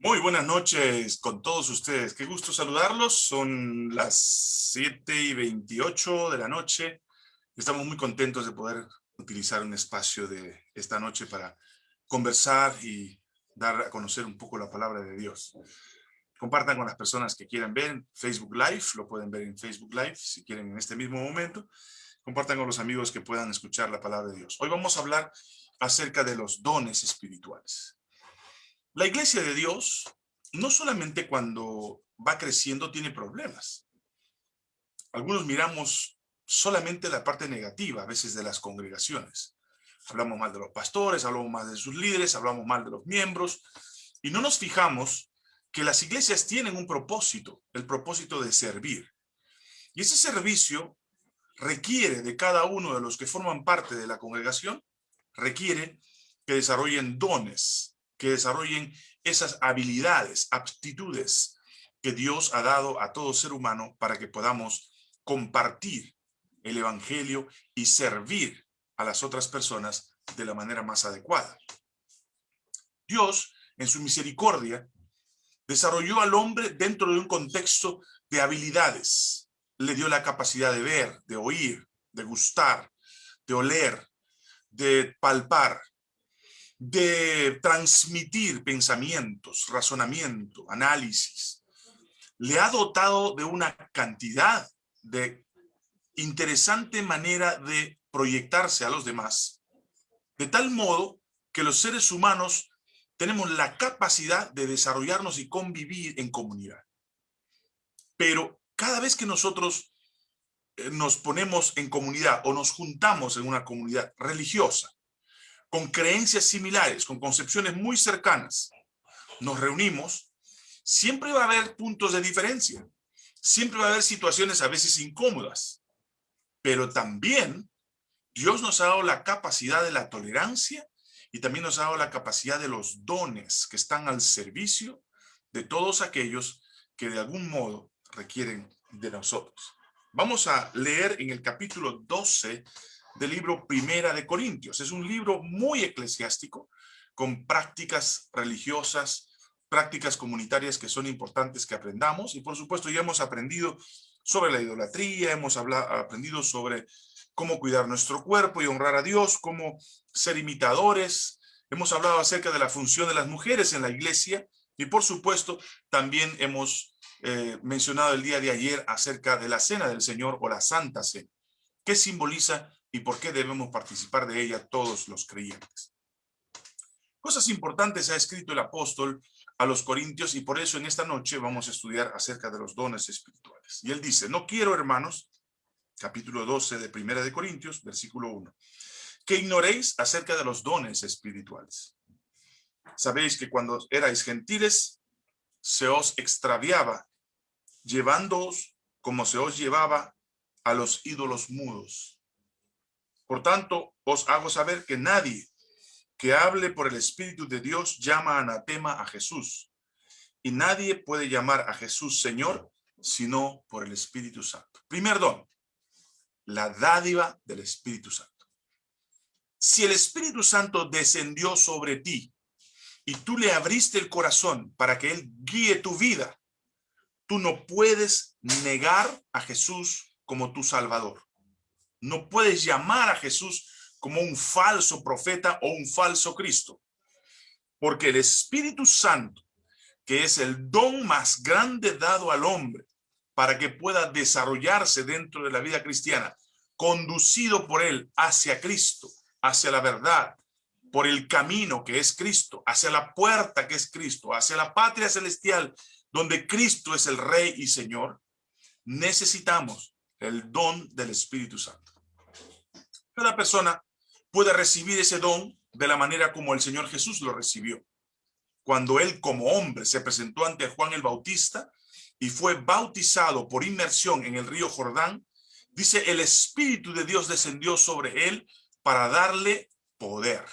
Muy buenas noches con todos ustedes. Qué gusto saludarlos. Son las 7 y 28 de la noche. Estamos muy contentos de poder utilizar un espacio de esta noche para conversar y dar a conocer un poco la palabra de Dios. Compartan con las personas que quieran ver Facebook Live, lo pueden ver en Facebook Live si quieren en este mismo momento. Compartan con los amigos que puedan escuchar la palabra de Dios. Hoy vamos a hablar acerca de los dones espirituales. La iglesia de Dios, no solamente cuando va creciendo tiene problemas. Algunos miramos solamente la parte negativa a veces de las congregaciones. Hablamos mal de los pastores, hablamos mal de sus líderes, hablamos mal de los miembros, y no nos fijamos que las iglesias tienen un propósito, el propósito de servir. Y ese servicio requiere de cada uno de los que forman parte de la congregación, requiere que desarrollen dones, que desarrollen esas habilidades, aptitudes que Dios ha dado a todo ser humano para que podamos compartir el evangelio y servir a las otras personas de la manera más adecuada. Dios, en su misericordia, desarrolló al hombre dentro de un contexto de habilidades. Le dio la capacidad de ver, de oír, de gustar, de oler, de palpar, de transmitir pensamientos, razonamiento, análisis. Le ha dotado de una cantidad de interesante manera de proyectarse a los demás, de tal modo que los seres humanos tenemos la capacidad de desarrollarnos y convivir en comunidad. Pero cada vez que nosotros eh, nos ponemos en comunidad o nos juntamos en una comunidad religiosa, con creencias similares, con concepciones muy cercanas, nos reunimos, siempre va a haber puntos de diferencia. Siempre va a haber situaciones a veces incómodas. Pero también Dios nos ha dado la capacidad de la tolerancia y también nos ha dado la capacidad de los dones que están al servicio de todos aquellos que de algún modo requieren de nosotros. Vamos a leer en el capítulo 12 del libro Primera de Corintios. Es un libro muy eclesiástico, con prácticas religiosas, prácticas comunitarias que son importantes que aprendamos. Y por supuesto ya hemos aprendido sobre la idolatría, hemos aprendido sobre cómo cuidar nuestro cuerpo y honrar a Dios, cómo ser imitadores. Hemos hablado acerca de la función de las mujeres en la iglesia y por supuesto también hemos eh, mencionado el día de ayer acerca de la cena del Señor o la Santa Cena, que simboliza y por qué debemos participar de ella todos los creyentes. Cosas importantes ha escrito el apóstol a los corintios y por eso en esta noche vamos a estudiar acerca de los dones espirituales. Y él dice, no quiero hermanos, capítulo 12 de Primera de Corintios, versículo 1, que ignoréis acerca de los dones espirituales. Sabéis que cuando erais gentiles, se os extraviaba, llevándoos como se os llevaba a los ídolos mudos por tanto, os hago saber que nadie que hable por el Espíritu de Dios llama anatema a Jesús. Y nadie puede llamar a Jesús Señor sino por el Espíritu Santo. Primer don, la dádiva del Espíritu Santo. Si el Espíritu Santo descendió sobre ti y tú le abriste el corazón para que Él guíe tu vida, tú no puedes negar a Jesús como tu Salvador. No puedes llamar a Jesús como un falso profeta o un falso Cristo. Porque el Espíritu Santo, que es el don más grande dado al hombre para que pueda desarrollarse dentro de la vida cristiana, conducido por él hacia Cristo, hacia la verdad, por el camino que es Cristo, hacia la puerta que es Cristo, hacia la patria celestial, donde Cristo es el Rey y Señor, necesitamos el don del Espíritu Santo. Cada persona puede recibir ese don de la manera como el Señor Jesús lo recibió. Cuando él como hombre se presentó ante Juan el Bautista y fue bautizado por inmersión en el río Jordán, dice el Espíritu de Dios descendió sobre él para darle poder.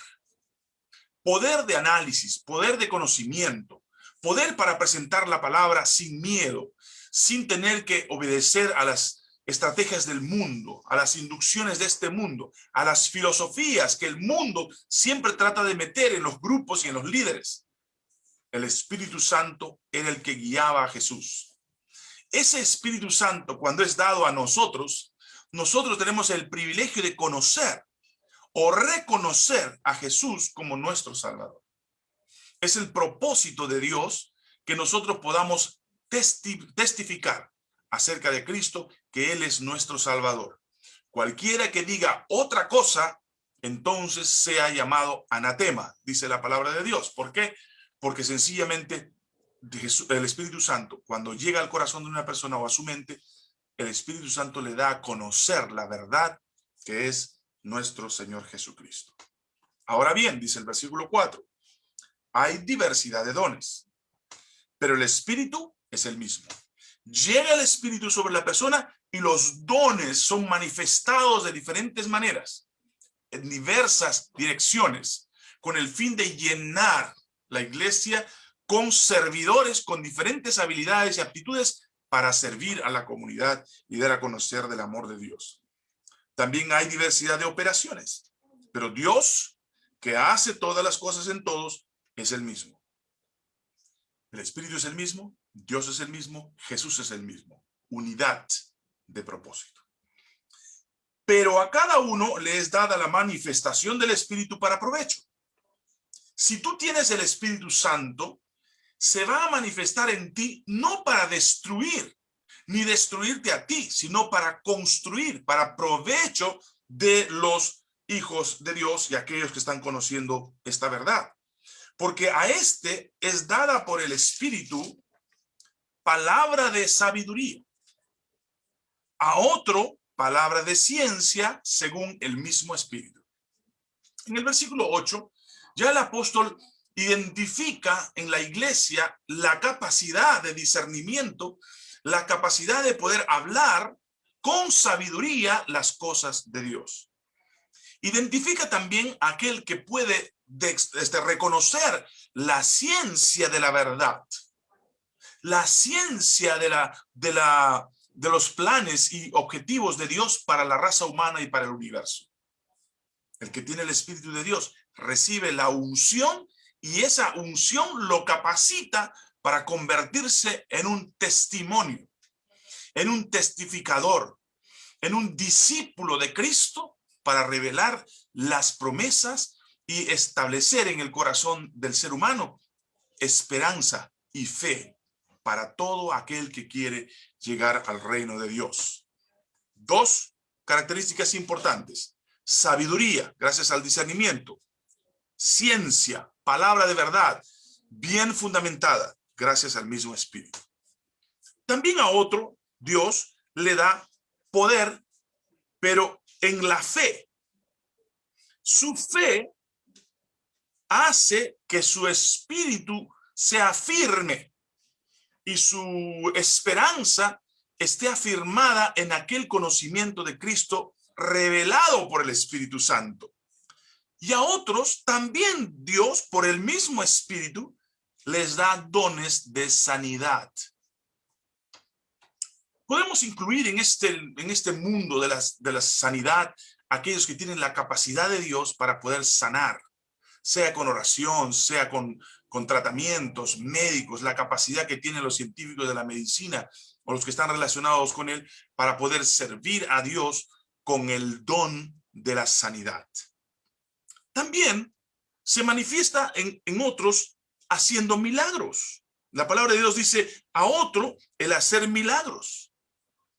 Poder de análisis, poder de conocimiento, poder para presentar la palabra sin miedo, sin tener que obedecer a las estrategias del mundo, a las inducciones de este mundo, a las filosofías que el mundo siempre trata de meter en los grupos y en los líderes. el Espíritu Santo era el que guiaba a Jesús. Ese Espíritu Santo, cuando es dado a nosotros, nosotros tenemos el privilegio de conocer o reconocer a Jesús como nuestro Salvador. Es el propósito de Dios que nosotros podamos testificar acerca de Cristo, que Él es nuestro Salvador. Cualquiera que diga otra cosa, entonces sea llamado anatema, dice la palabra de Dios. ¿Por qué? Porque sencillamente el Espíritu Santo, cuando llega al corazón de una persona o a su mente, el Espíritu Santo le da a conocer la verdad que es nuestro Señor Jesucristo. Ahora bien, dice el versículo 4, hay diversidad de dones, pero el Espíritu es el mismo. Llega el Espíritu sobre la persona y los dones son manifestados de diferentes maneras, en diversas direcciones, con el fin de llenar la iglesia con servidores con diferentes habilidades y aptitudes para servir a la comunidad y dar a conocer del amor de Dios. También hay diversidad de operaciones, pero Dios, que hace todas las cosas en todos, es el mismo. El Espíritu es el mismo, Dios es el mismo, Jesús es el mismo. Unidad de propósito. Pero a cada uno le es dada la manifestación del Espíritu para provecho. Si tú tienes el Espíritu Santo, se va a manifestar en ti no para destruir, ni destruirte a ti, sino para construir, para provecho de los hijos de Dios y aquellos que están conociendo esta verdad. Porque a este es dada por el Espíritu palabra de sabiduría. A otro, palabra de ciencia según el mismo Espíritu. En el versículo 8, ya el apóstol identifica en la iglesia la capacidad de discernimiento, la capacidad de poder hablar con sabiduría las cosas de Dios. Identifica también aquel que puede este, reconocer la ciencia de la verdad, la ciencia de, la, de, la, de los planes y objetivos de Dios para la raza humana y para el universo. El que tiene el Espíritu de Dios recibe la unción y esa unción lo capacita para convertirse en un testimonio, en un testificador, en un discípulo de Cristo para revelar las promesas y establecer en el corazón del ser humano esperanza y fe para todo aquel que quiere llegar al reino de Dios. Dos características importantes. Sabiduría, gracias al discernimiento. Ciencia, palabra de verdad, bien fundamentada, gracias al mismo Espíritu. También a otro, Dios le da poder, pero en la fe. Su fe hace que su espíritu sea firme y su esperanza esté afirmada en aquel conocimiento de Cristo revelado por el Espíritu Santo. Y a otros también Dios, por el mismo Espíritu, les da dones de sanidad. Podemos incluir en este, en este mundo de, de la sanidad aquellos que tienen la capacidad de Dios para poder sanar, sea con oración, sea con, con tratamientos médicos, la capacidad que tienen los científicos de la medicina o los que están relacionados con él para poder servir a Dios con el don de la sanidad también se manifiesta en, en otros haciendo milagros. La palabra de Dios dice a otro el hacer milagros.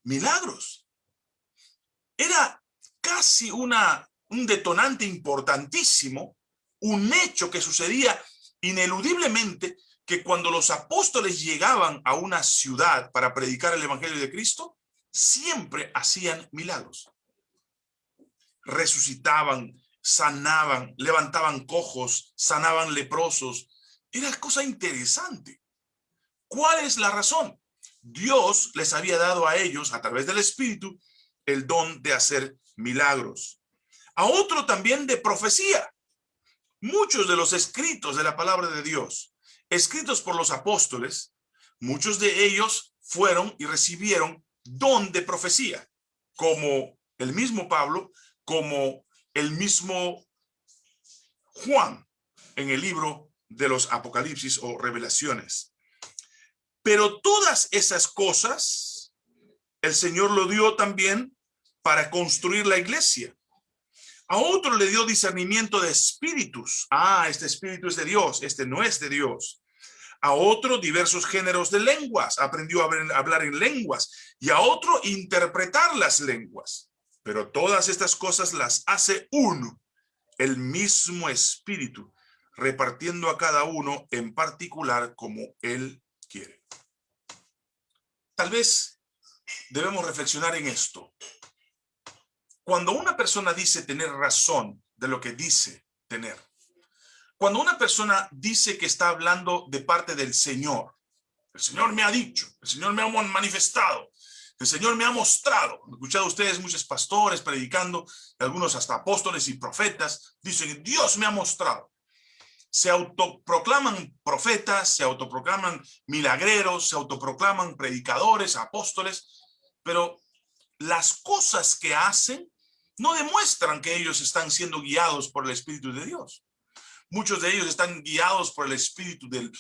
Milagros. Era casi una, un detonante importantísimo, un hecho que sucedía ineludiblemente que cuando los apóstoles llegaban a una ciudad para predicar el evangelio de Cristo, siempre hacían milagros. Resucitaban, sanaban, levantaban cojos, sanaban leprosos. Era cosa interesante. ¿Cuál es la razón? Dios les había dado a ellos, a través del Espíritu, el don de hacer milagros. A otro también de profecía. Muchos de los escritos de la palabra de Dios, escritos por los apóstoles, muchos de ellos fueron y recibieron don de profecía, como el mismo Pablo, como el mismo Juan en el libro de los apocalipsis o revelaciones. Pero todas esas cosas, el Señor lo dio también para construir la iglesia. A otro le dio discernimiento de espíritus. Ah, este espíritu es de Dios, este no es de Dios. A otro diversos géneros de lenguas, aprendió a hablar en lenguas. Y a otro interpretar las lenguas. Pero todas estas cosas las hace uno, el mismo espíritu, repartiendo a cada uno en particular como él quiere. Tal vez debemos reflexionar en esto. Cuando una persona dice tener razón de lo que dice tener, cuando una persona dice que está hablando de parte del Señor, el Señor me ha dicho, el Señor me ha manifestado, el Señor me ha mostrado. Han escuchado ustedes muchos pastores predicando, algunos hasta apóstoles y profetas, dicen, Dios me ha mostrado. Se autoproclaman profetas, se autoproclaman milagreros, se autoproclaman predicadores, apóstoles, pero las cosas que hacen no demuestran que ellos están siendo guiados por el Espíritu de Dios. Muchos de ellos están guiados por el Espíritu de,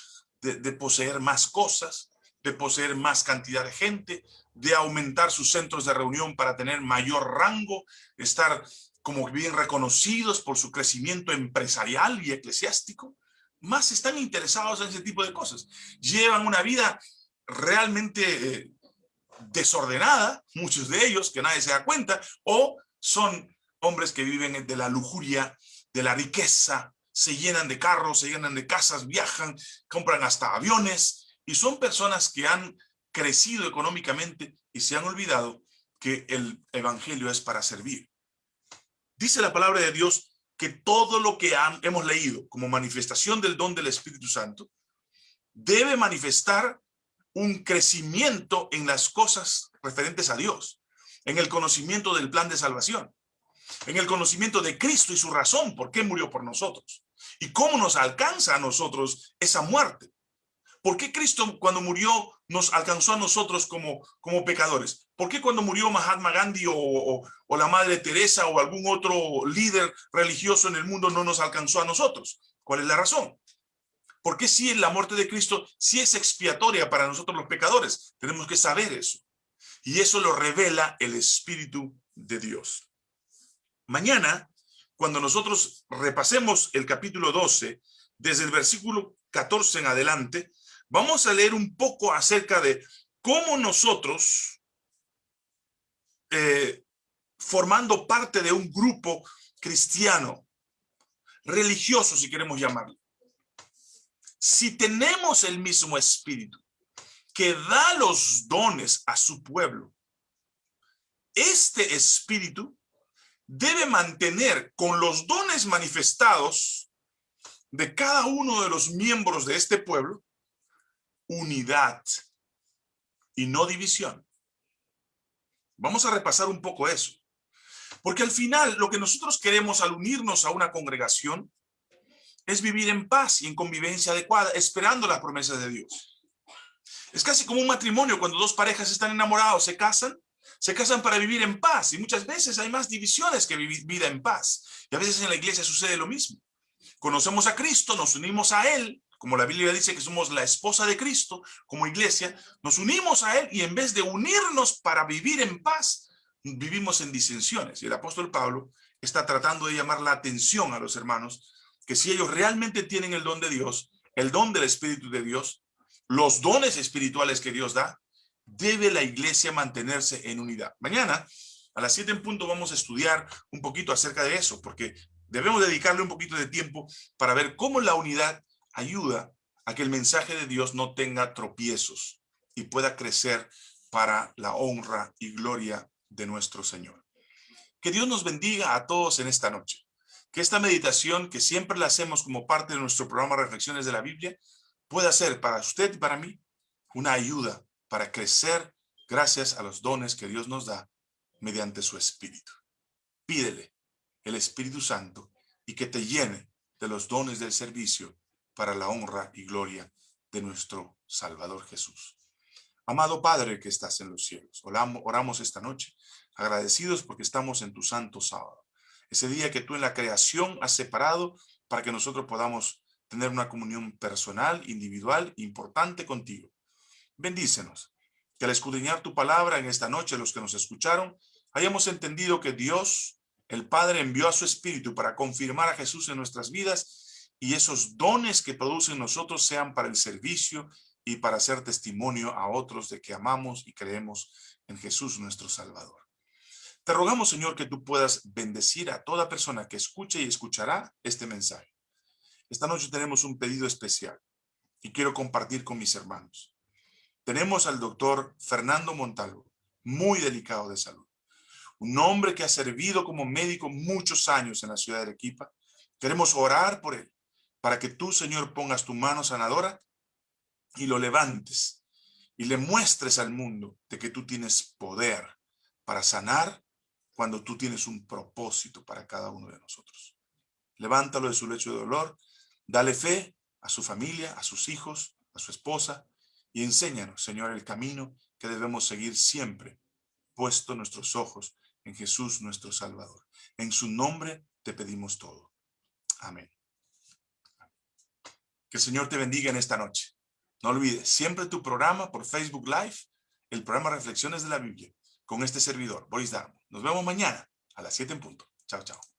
de poseer más cosas, de poseer más cantidad de gente, de aumentar sus centros de reunión para tener mayor rango, estar como bien reconocidos por su crecimiento empresarial y eclesiástico, más están interesados en ese tipo de cosas. Llevan una vida realmente eh, desordenada, muchos de ellos, que nadie se da cuenta, o son hombres que viven de la lujuria, de la riqueza, se llenan de carros, se llenan de casas, viajan, compran hasta aviones, y son personas que han crecido económicamente y se han olvidado que el evangelio es para servir. Dice la palabra de Dios que todo lo que hemos leído como manifestación del don del Espíritu Santo debe manifestar un crecimiento en las cosas referentes a Dios en el conocimiento del plan de salvación, en el conocimiento de Cristo y su razón, por qué murió por nosotros, y cómo nos alcanza a nosotros esa muerte. ¿Por qué Cristo cuando murió nos alcanzó a nosotros como, como pecadores? ¿Por qué cuando murió Mahatma Gandhi o, o la Madre Teresa o algún otro líder religioso en el mundo no nos alcanzó a nosotros? ¿Cuál es la razón? ¿Por qué si la muerte de Cristo sí es expiatoria para nosotros los pecadores? Tenemos que saber eso. Y eso lo revela el Espíritu de Dios. Mañana, cuando nosotros repasemos el capítulo 12, desde el versículo 14 en adelante, vamos a leer un poco acerca de cómo nosotros, eh, formando parte de un grupo cristiano, religioso si queremos llamarlo, si tenemos el mismo espíritu, que da los dones a su pueblo. Este espíritu debe mantener con los dones manifestados de cada uno de los miembros de este pueblo unidad y no división. Vamos a repasar un poco eso. Porque al final lo que nosotros queremos al unirnos a una congregación es vivir en paz y en convivencia adecuada, esperando las promesas de Dios. Es casi como un matrimonio cuando dos parejas están enamorados, se casan, se casan para vivir en paz y muchas veces hay más divisiones que vivir vida en paz. Y a veces en la iglesia sucede lo mismo. Conocemos a Cristo, nos unimos a Él, como la Biblia dice que somos la esposa de Cristo, como iglesia, nos unimos a Él y en vez de unirnos para vivir en paz, vivimos en disensiones. Y el apóstol Pablo está tratando de llamar la atención a los hermanos que si ellos realmente tienen el don de Dios, el don del Espíritu de Dios, los dones espirituales que Dios da, debe la iglesia mantenerse en unidad. Mañana, a las 7 en punto, vamos a estudiar un poquito acerca de eso, porque debemos dedicarle un poquito de tiempo para ver cómo la unidad ayuda a que el mensaje de Dios no tenga tropiezos y pueda crecer para la honra y gloria de nuestro Señor. Que Dios nos bendiga a todos en esta noche. Que esta meditación, que siempre la hacemos como parte de nuestro programa Reflexiones de la Biblia, pueda ser para usted y para mí una ayuda para crecer gracias a los dones que Dios nos da mediante su Espíritu. Pídele el Espíritu Santo y que te llene de los dones del servicio para la honra y gloria de nuestro Salvador Jesús. Amado Padre que estás en los cielos, oramos esta noche agradecidos porque estamos en tu santo sábado. Ese día que tú en la creación has separado para que nosotros podamos tener una comunión personal, individual, importante contigo. Bendícenos, que al escudriñar tu palabra en esta noche, los que nos escucharon, hayamos entendido que Dios, el Padre, envió a su Espíritu para confirmar a Jesús en nuestras vidas y esos dones que producen nosotros sean para el servicio y para hacer testimonio a otros de que amamos y creemos en Jesús nuestro Salvador. Te rogamos, Señor, que tú puedas bendecir a toda persona que escuche y escuchará este mensaje. Esta noche tenemos un pedido especial y quiero compartir con mis hermanos. Tenemos al doctor Fernando Montalvo, muy delicado de salud. Un hombre que ha servido como médico muchos años en la ciudad de Arequipa. Queremos orar por él, para que tú, Señor, pongas tu mano sanadora y lo levantes y le muestres al mundo de que tú tienes poder para sanar cuando tú tienes un propósito para cada uno de nosotros. Levántalo de su lecho de dolor, dale fe a su familia, a sus hijos, a su esposa, y enséñanos, Señor, el camino que debemos seguir siempre, puesto nuestros ojos en Jesús nuestro Salvador. En su nombre te pedimos todo. Amén. Que el Señor te bendiga en esta noche. No olvides, siempre tu programa por Facebook Live, el programa Reflexiones de la Biblia, con este servidor, Boris Darmo. Nos vemos mañana a las 7 en punto. Chao, chao.